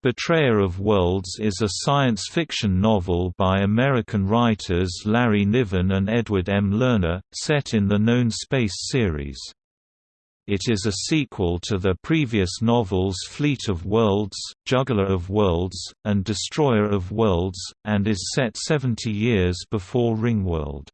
Betrayer of Worlds is a science fiction novel by American writers Larry Niven and Edward M. Lerner, set in the known Space series. It is a sequel to the previous novels Fleet of Worlds, Juggler of Worlds, and Destroyer of Worlds, and is set 70 years before Ringworld.